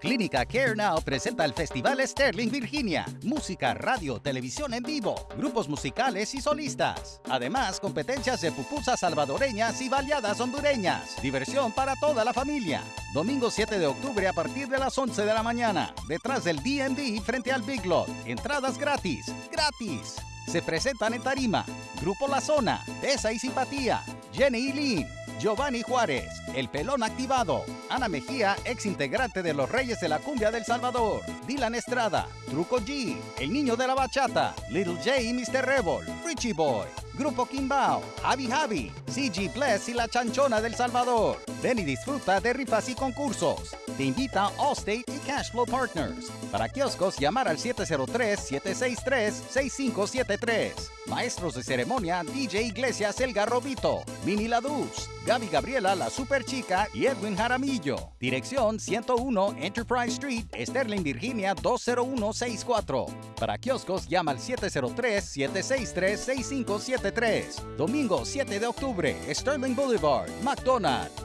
Clínica Care Now presenta el Festival Sterling Virginia. Música, radio, televisión en vivo, grupos musicales y solistas. Además, competencias de pupusas salvadoreñas y baleadas hondureñas. Diversión para toda la familia. Domingo 7 de octubre a partir de las 11 de la mañana. Detrás del DND frente al Big Lot. Entradas gratis. ¡Gratis! Se presentan en Tarima. Grupo La Zona. Tesa y Simpatía. Jenny y Lynn. Giovanni Juárez, El Pelón Activado, Ana Mejía, ex integrante de los Reyes de la Cumbia del Salvador, Dylan Estrada, Truco G, El Niño de la Bachata, Little J y Mr. Rebel, Richie Boy, Grupo Kimbao, Javi Javi, CG Bless y La Chanchona del Salvador. Ven y disfruta de rifas y concursos. Te invita Allstate y Cashflow Partners. Para kioscos, llamar al 703-763-6573. Maestros de ceremonia, DJ Iglesias El Garrobito, Mini Laduz, Gaby Gabriela La Super Chica y Edwin Jaramillo. Dirección 101 Enterprise Street, Sterling, Virginia 20164. Para kioscos, llama al 703-763-6573. Domingo 7 de octubre, Sterling Boulevard, McDonald's.